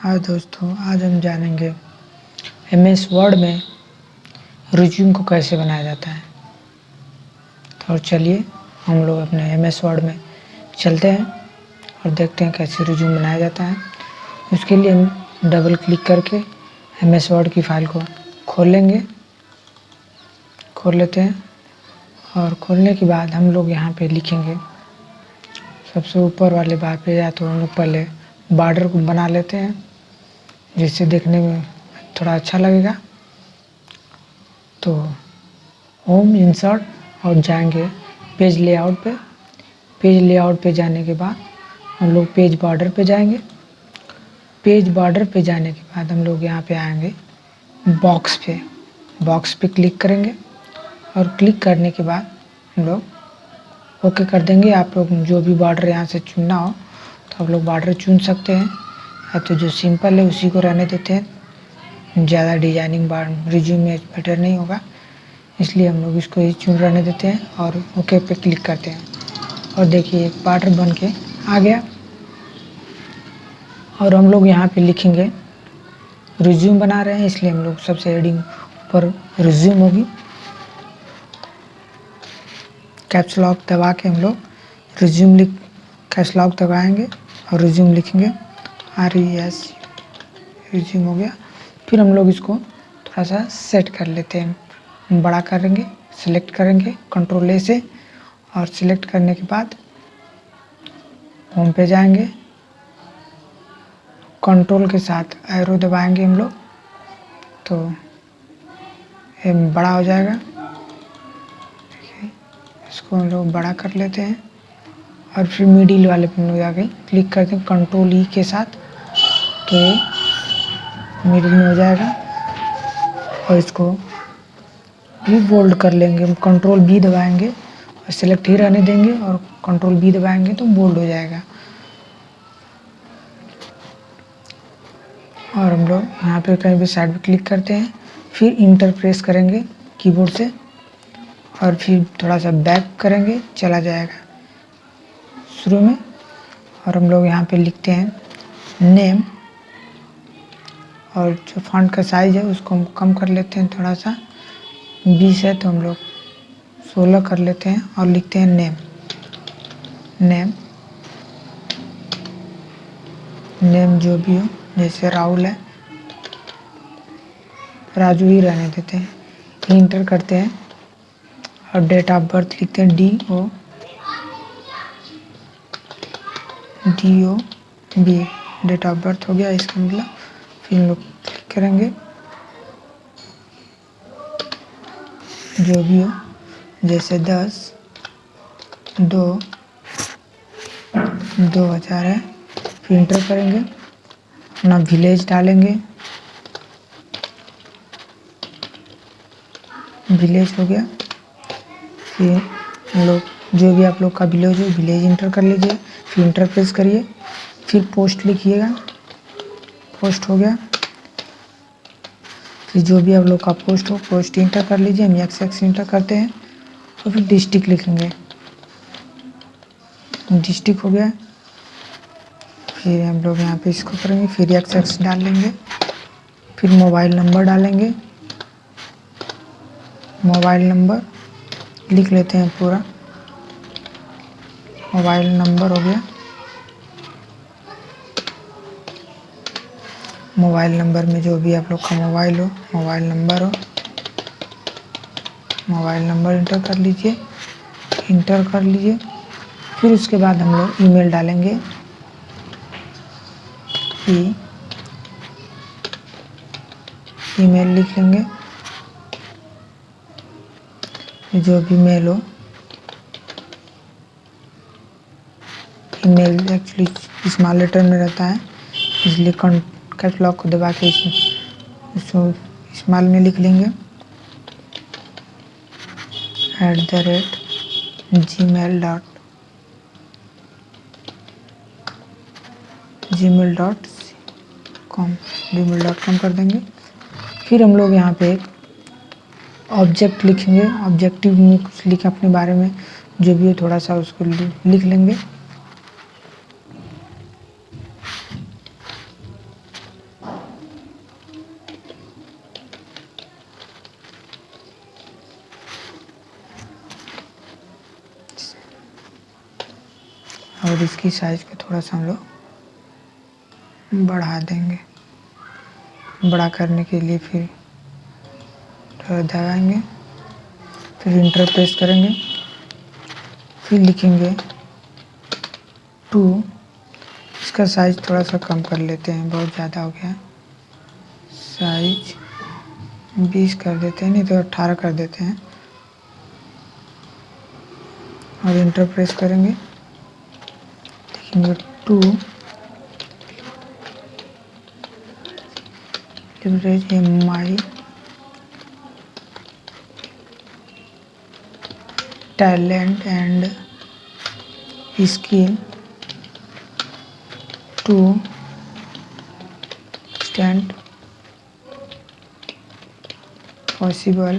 हाँ दोस्तों, आज हम जानेंगे एम एस वर्ड में रिज्यूम को कैसे बनाया जाता है। तो चलिए, हम लोग अपने एम एस वर्ड में चलते हैं और देखते हैं कैसे रिज्यूम बनाया जाता है। उसके लिए हम डबल क्लिक करके एम एस वर्ड की फ़ाइल को खोल लेंगे। खोल लेते हैं और खोलने के बाद हम लोग यहाँ पे लिखेंगे, सबसे ऊपर वाले बार पे या तो हम लोग पहले बॉर्डर को बना लेते हैं। जिससे देखने में थोड़ा अच्छा लगेगा। तो होम इंसर्ट और जाएँगे पेज लेआउट पे। पेज लेआउट पे जाने के बाद हम लोग पेज बॉर्डर पे जाएँगे। पेज बॉर्डर पे जाने के बाद हम लोग यहाँ पे आएँगे बॉक्स पे। बॉक्स पे क्लिक करेंगे और क्लिक करने के बाद हम लोग ओके कर देंगे। आप लोग जो भी बॉर्डर यहाँ से चुनना हो तो आप लोग बॉर्डर चुन सकते हैं। या तो जो सिंपल है, उसी को रहने देते हैं। ज़्यादा डिज़ाइनिंग बार रिज्यूम में बेटर नहीं होगा। इसलिए हम लोग इसको ही चुन रहने देते हैं और ओके पे क्लिक करते हैं। और देखिए बॉर्डर बन के आ गया। और हम लोग यहाँ पे लिखेंगे रिज्यूम बना रहे हैं, इसलिए हम लोग सबसे हेडिंग पर रिज्यूम होगी। कैप्स लॉक दबा के हम लोग रिज्यूम लिख कैप्स लॉक दबाएँगे और रिज्यूम लिखेंगे। आर ई एस रिज्यूम हो गया। फिर हम लोग इसको थोड़ा सा सेट कर लेते हैं। बड़ा करेंगे सिलेक्ट करेंगे कंट्रोल ए से, और सिलेक्ट करने के बाद होम पे जाएँगे। कंट्रोल के साथ एरो दबाएँगे हम लोग तो ये बड़ा हो जाएगा। इसको हम लोग बड़ा कर लेते हैं। और फिर मिडिल वाले पे हम लोग जाके क्लिक करते हैं कंट्रोल ई के साथ। के मिडिल में हो जाएगा और इसको भी बोल्ड कर लेंगे। हम कंट्रोल बी दबाएँगे और सिलेक्ट ही रहने देंगे और कंट्रोल बी दबाएँगे तो बोल्ड हो जाएगा। और हम लोग यहाँ पे कहीं भी साइड पे क्लिक करते हैं, फिर इंटर प्रेस करेंगे कीबोर्ड से और फिर थोड़ा सा बैक करेंगे, चला जाएगा। शुरू में और हम लोग यहाँ पे लिखते हैं नेम और जो फॉन्ट का साइज़ है, उसको हम कम कर लेते हैं थोड़ा सा बीस है तो हम लोग सोलह कर लेते हैं और लिखते हैं नेम नेम नेम जो भी हो, जैसे राहुल है। राजू ही रहने देते हैं। इंटर करते हैं। और डेट ऑफ़ बर्थ लिखते हैं D O D O B date of birth हो गया, इसका मतलब हम लोग क्लिक करेंगे। जो भी हो, जैसे दस, दो दो हज़ार है, फिर इंटर करेंगे। अपना विलेज डालेंगे। विलेज हो गया। फिर लोग, जो भी आप लोग का विलेज हो विलेज इंटर कर लीजिए। फिर इंटर प्रेस करिए। फिर पोस्ट लिखिएगा। पोस्ट हो गया। फिर जो भी आप लोग का पोस्ट हो पोस्ट इंटर कर लीजिए, हम एक्स एक्स इंटर करते हैं और फिर डिस्ट्रिक्ट लिखेंगे। डिस्ट्रिक्ट हो गया। फिर हम लोग यहाँ पे इसको करेंगे, फिर एक्स एक्स डाल लेंगे, फिर मोबाइल नंबर डालेंगे। मोबाइल नंबर लिख लेते हैं पूरा। मोबाइल नंबर हो गया। मोबाइल नंबर में जो भी आप लोग का मोबाइल हो, मोबाइल नंबर हो, मोबाइल नंबर इंटर कर लीजिए इंटर कर लीजिए, फिर उसके बाद हम लोग ईमेल डालेंगे। ई ईमेल लिख लेंगे जो भी मेल हो ईमेल एक्चुअली स्मॉल लेटर में रहता है, इसलिए कैटलॉग को दबा के इसमें इसको स्मॉल में लिख लेंगे। At the rate Gmail dot Gmail dot com Gmail dot com कर देंगे। फिर हम लोग यहाँ पे एक ऑब्जेक्ट लिखेंगे। ऑब्जेक्टिव में कुछ लिखे अपने बारे में, जो भी हो थोड़ा सा उसको लिख लेंगे। और इसकी साइज़ को थोड़ा सा हम लोग बढ़ा देंगे। बड़ा करने के लिए फिर थोड़ा दबाएँगे फिर इंटर प्रेस करेंगे, फिर लिखेंगे टू इसका साइज़ थोड़ा सा कम कर लेते हैं, बहुत ज़्यादा हो गया। साइज़ बीस कर देते हैं, नहीं तो अट्ठारह कर देते हैं। और इंटर प्रेस करेंगे। To average my talent and skill. To extent possible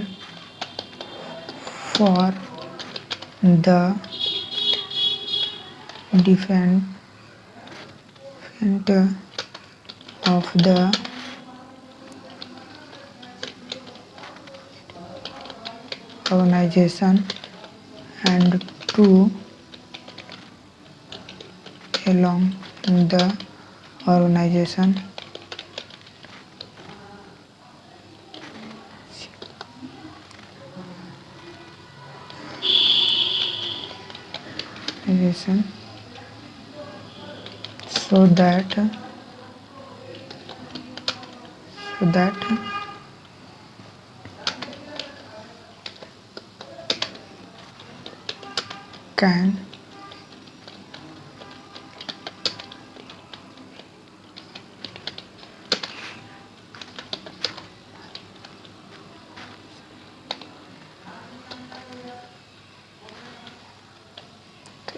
for the different defense of the organization and to along the organization organization so that so that can.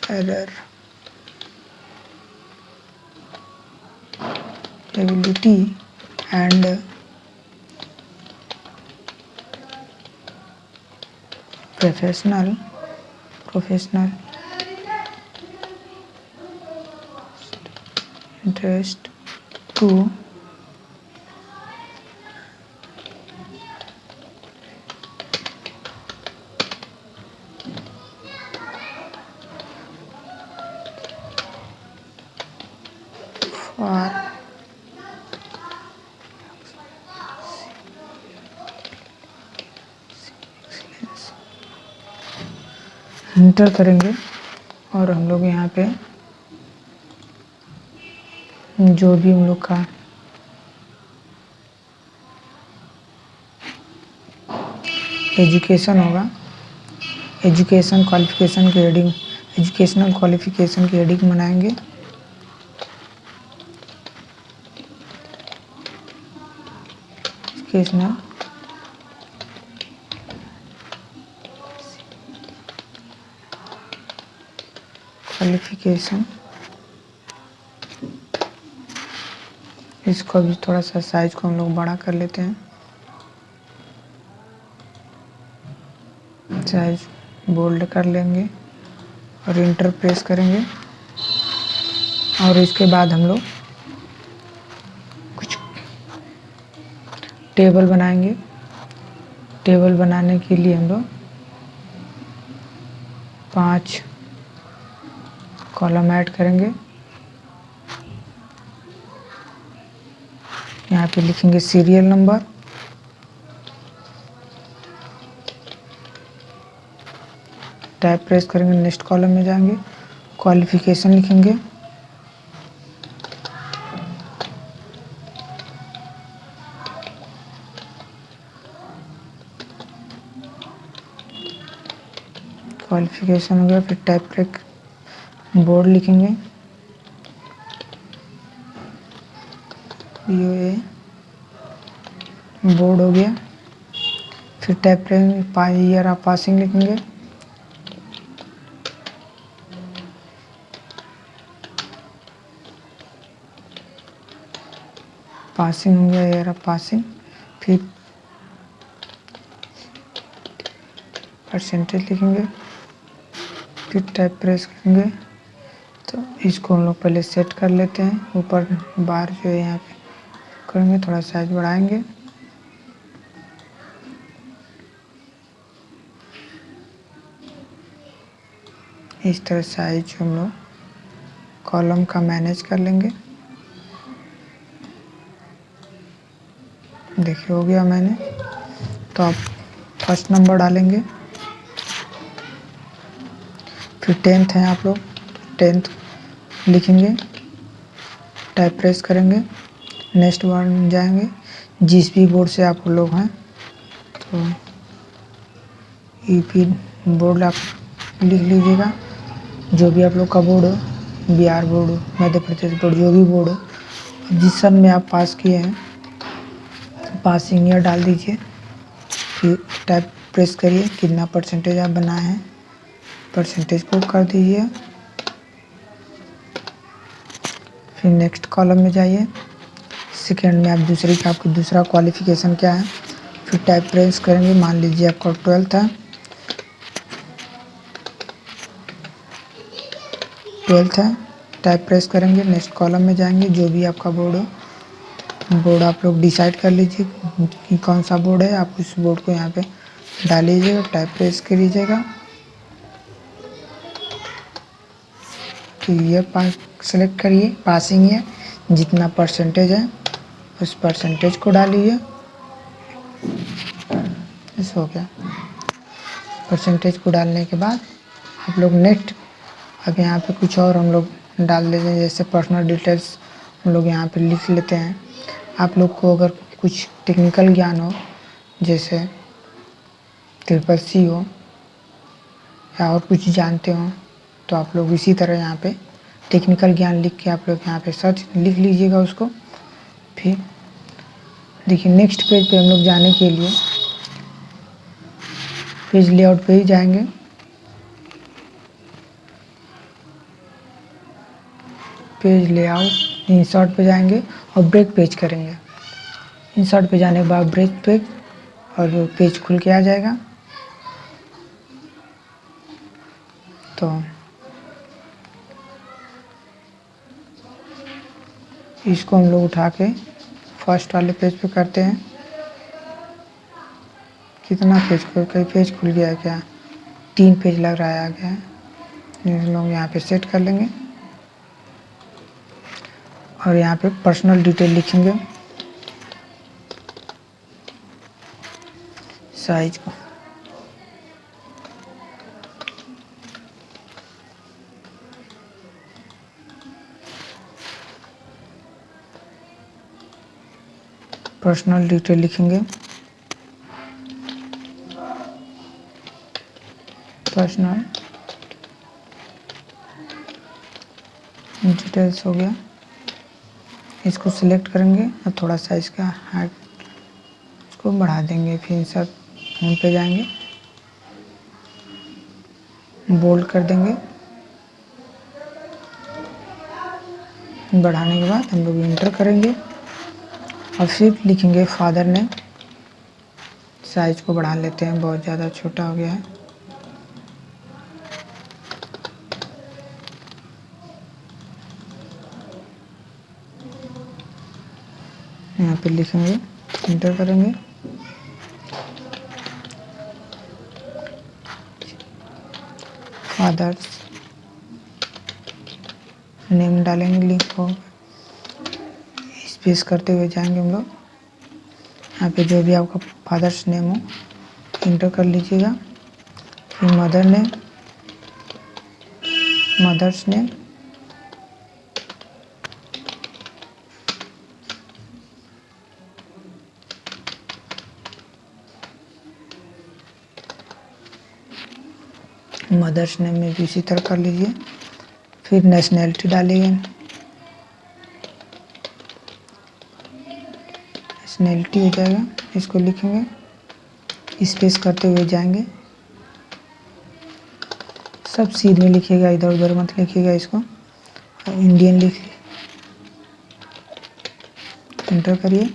Error ability and uh, professional professional interest to for enter करेंगे और हम लोग यहाँ पे जो भी हम लोग का एजुकेशन होगा, एजुकेशन क्वालिफिकेशन की हेडिंग एजुकेशनल क्वालिफिकेशन की हेडिंग बनाएँगे एजुकेशनल क्वालिफिकेशन इसको भी थोड़ा सा साइज़ को हम लोग बड़ा कर लेते हैं। साइज़ बोल्ड कर लेंगे और इंटर प्रेस करेंगे। और इसके बाद हम लोग कुछ टेबल बनाएँगे। टेबल बनाने के लिए हम लोग पाँच कॉलम ऐड करेंगे। यहाँ पे लिखेंगे सीरियल नंबर। टाइप प्रेस करेंगे, नेक्स्ट कॉलम में जाएँगे। क्वालिफिकेशन लिखेंगे। क्वालिफिकेशन हो गया, फिर टाइप प्रेक बोर्ड लिखेंगे। ए, बोर्ड हो गया। फिर टैप ईयर आप पासिंग लिखेंगे। पासिंग हो गया ईयर ऑफ़ पासिंग। फिर परसेंटेज लिखेंगे। फिर टाइप प्रेस करेंगे। तो इसको हम लोग पहले सेट कर लेते हैं। ऊपर बार जो है यहाँ पे करेंगे, थोड़ा साइज़ बढ़ाएँगे। इस तरह साइज़ हम लोग कॉलम का मैनेज कर लेंगे। देखिए, हो गया मैंने। तो आप फ़र्स्ट नंबर डालेंगे। फिर टेंथ है आप लोग। टेंथ लिखेंगे टाइप प्रेस करेंगे नेक्स्ट बार जाएँगे, जिस भी बोर्ड से आप लोग हैं तो ई पी बोर्ड आप लिख लीजिएगा। जो भी आप लोग का बोर्ड हो बिहार बोर्ड हो, मध्य प्रदेश बोर्ड जो भी बोर्ड हो, जिस सन में आप पास किए हैं पासिंग ईयर डाल दीजिए, फिर टाइप प्रेस करिए, कितना परसेंटेज आप बनाए हैं परसेंटेज को कर दीजिए। फिर नेक्स्ट कॉलम में जाइए। सेकेंड में आप दूसरी का आपकी दूसरा क्वालिफिकेशन क्या है? फिर टाइप प्रेस करेंगे। मान लीजिए आपका ट्वेल्थ है। ट्वेल्थ है। टाइप प्रेस करेंगे। नेक्स्ट कॉलम में जाएँगे। जो भी आपका बोर्ड हो। बोर्ड आप लोग डिसाइड कर लीजिए कि कौन सा बोर्ड है। आप उस बोर्ड को यहाँ पे डाल लीजिएगा। टाइप प्रेस कर लीजिएगा तो ये पास सेलेक्ट करिए पासिंग है, जितना परसेंटेज है, उस परसेंटेज को डालिए। हो गया। परसेंटेज को डालने के बाद आप लोग नेक्स्ट अब यहाँ पे कुछ और हम लोग डाल देते हैं, जैसे पर्सनल डिटेल्स हम लोग यहाँ पे लिख लेते हैं। आप लोग को अगर कुछ टेक्निकल ज्ञान हो, जैसे ट्रिपल सी हो, या और कुछ जानते हो तो आप लोग इसी तरह यहाँ पे टेक्निकल ज्ञान लिख के आप लोग यहाँ पे सर्च लिख लीजिएगा उसको। फिर देखिए नेक्स्ट पेज पे हम लोग जाने के लिए पेज लेआउट पे ही जाएँगे। पेज लेआउट इंसर्ट पे जाएँगे और ब्रेक पेज करेंगे। इंसर्ट पे जाने के बाद ब्रेक पेज और पेज खुल के आ जाएगा। तो इसको हम लोग उठा के फ़र्स्ट वाले पेज पे करते हैं। कितना पेज को कई पेज खुल गया है क्या? तीन पेज लग रहा है आ गया है हम लोग यहाँ पे सेट कर लेंगे। और यहाँ पे पर्सनल डिटेल लिखेंगे। साइज़ को। पर्सनल डिटेल लिखेंगे। पर्सनल डिटेल्स हो गया। इसको सिलेक्ट करेंगे और थोड़ा सा इसका हाइट इसको बढ़ा देंगे, फिर सब होम पे जाएँगे। बोल्ड कर देंगे। बढ़ाने के बाद हम लोग इंटर करेंगे। और फिर लिखेंगे फादर ने। साइज़ को बढ़ा लेते हैं, बहुत ज़्यादा छोटा हो गया है। यहाँ पे लिखेंगे इंटर करेंगे। फादर्स नेम डालेंगे लिंक को। स्पेस करते हुए जाएँगे हम लोग। यहाँ पे जो भी आपका फादर्स नेम हो इंटर कर लीजिएगा। फिर mother name mother's name mother's name में भी इसी तरह कर लीजिए। फिर नेशनैलिटी डालिए। नेशनैलिटी हो जाएगा, इसको लिखेंगे। स्पेस करते हुए जाएँगे। सब सीधे लिखिएगा इधर उधर मत लिखिएगा इसको। इंडियन लिख एंटर करिए।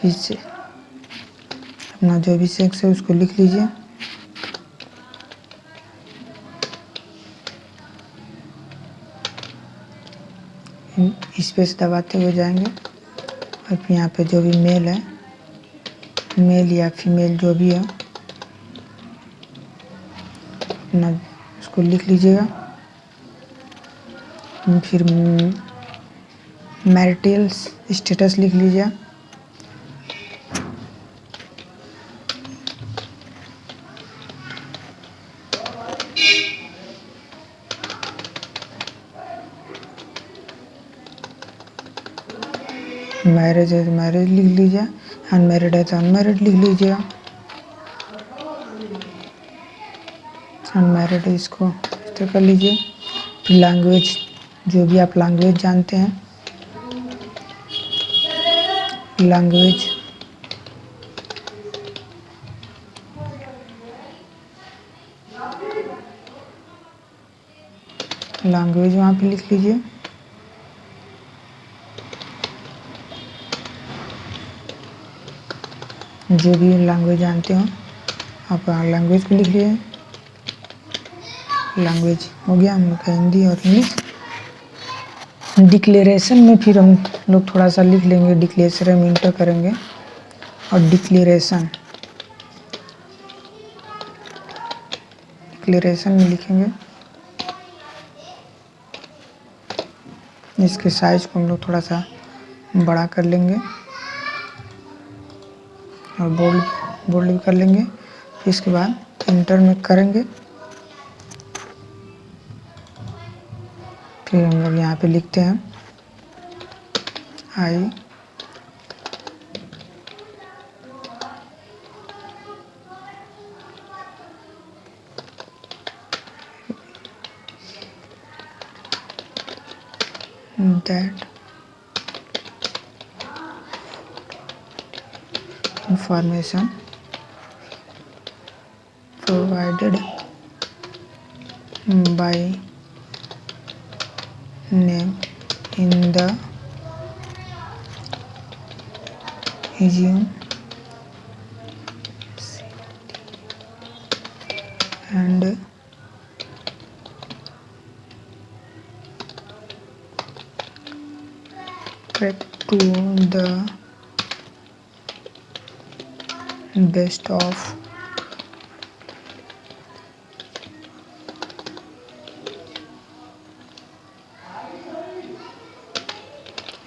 फिर से अपना जो भी सेक्स है उसको लिख लीजिए। स्पेस दबाते हुए जाएँगे। और यहाँ पे जो भी मेल है मेल या फीमेल जो भी है, अपना उसको लिख लीजिएगा। फिर मैरिटल स्टेटस लिख लीजिए। मैरिज है तो मैरिज लिख लीजिए। अनमेरिड है तो अनमेरिड लिख लीजिएगा अनमेरिड इसको इस कर लीजिए। लैंग्वेज जो भी आप लैंग्वेज जानते हैं। लैंग्वेज लैंग्वेज वहाँ पे लिख लीजिए। जो भी लैंग्वेज जानते हो, आप लैंग्वेज को लिख लिए लैंग्वेज हो गया, हम लोग का हिंदी और इंग्लिश। डिक्लेरेशन में फिर हम लोग थोड़ा सा लिख लेंगे डिक्लेरेशन में इंटर करेंगे। और डिक्लेरेशन डिक्लेरेशन में लिखेंगे। इसके साइज़ को हम लोग थोड़ा सा बड़ा कर लेंगे। बोल्ड बोल्ड भी कर लेंगे। फिर इसके बाद इंटर में करेंगे। फिर हम लोग यहाँ पे लिखते हैं। I information provided by name in the resume best of.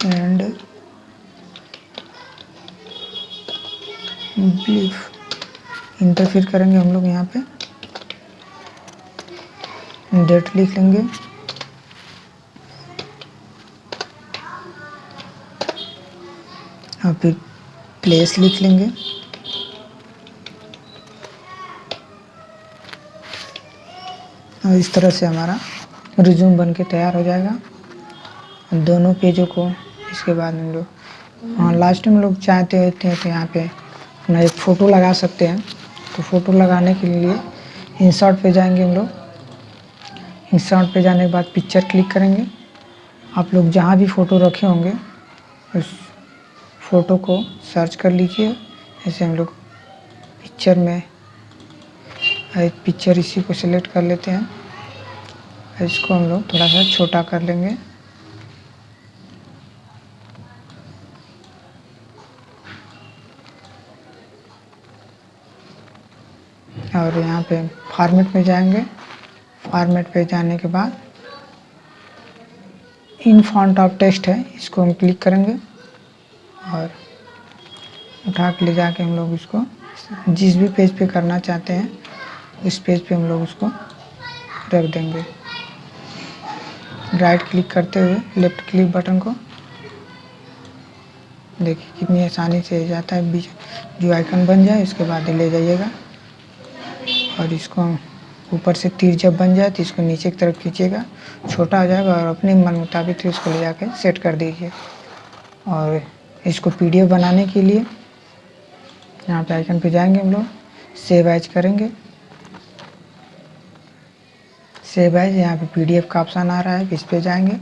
And believe interfere करेंगे हम लोग यहाँ पे। डेट लिख लेंगे। और फिर प्लेस लिख लेंगे। और इस तरह से हमारा रिज्यूम बन के तैयार हो जाएगा। दोनों पेजों को इसके बाद हम लोग हाँ लास्ट में लोग चाहते होते हैं तो यहाँ पे अपना एक फ़ोटो लगा सकते हैं। तो फ़ोटो लगाने के लिए इंसर्ट पे जाएँगे हम लोग। इंसर्ट पे जाने के बाद पिक्चर क्लिक करेंगे। आप लोग जहाँ भी फ़ोटो रखे होंगे, उस फ़ोटो को सर्च कर लीजिए। ऐसे हम लोग पिक्चर में पिक्चर इसी को सिलेक्ट कर लेते हैं। इसको हम लोग थोड़ा सा छोटा कर लेंगे। और यहाँ पे फॉर्मेट में जाएँगे। फॉर्मेट पे जाने के बाद इन फॉन्ट ऑफ़ टेक्स्ट है, इसको हम क्लिक करेंगे। और उठा के ले जाके हम लोग इसको जिस भी पेज पे करना चाहते हैं, उस पेज पे हम लोग उसको रख देंगे। राइट क्लिक करते हुए, लेफ़्ट क्लिक बटन को। देखिए कितनी आसानी से जाता है, बीच जो आइकन बन जाए इसके बाद ले जाइएगा। और इसको ऊपर से तीर जब बन जाए तो इसको नीचे की तरफ़ खींचेगा छोटा हो जाएगा और अपने मन मुताबिक इसको ले जाके सेट कर दीजिए। और इसको पीडीएफ बनाने के लिए यहाँ पे आइकन पे जाएँगे हम लोग, सेव एज करेंगे। सेव एज यहाँ पे पीडीएफ का ऑप्शन आ रहा है इस पे जाएँगे?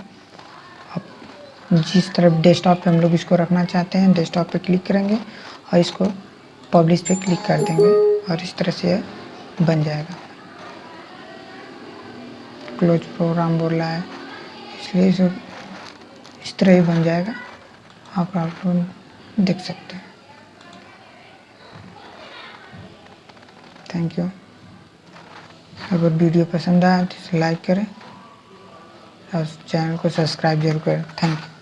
अब जिस तरफ़ डेस्कटॉप पे हम लोग इसको रखना चाहते हैं डेस्कटॉप पे क्लिक करेंगे और इसको पब्लिश पे क्लिक कर देंगे और इस तरह से बन जाएगा। क्लोज प्रोग्राम बोल रहा है इसलिए इस, तरह ही बन जाएगा। आप आप देख सकते हैं। थैंक यू अगर वीडियो पसंद आए तो इसे लाइक करें और चैनल को सब्सक्राइब ज़रूर करें। Thank you.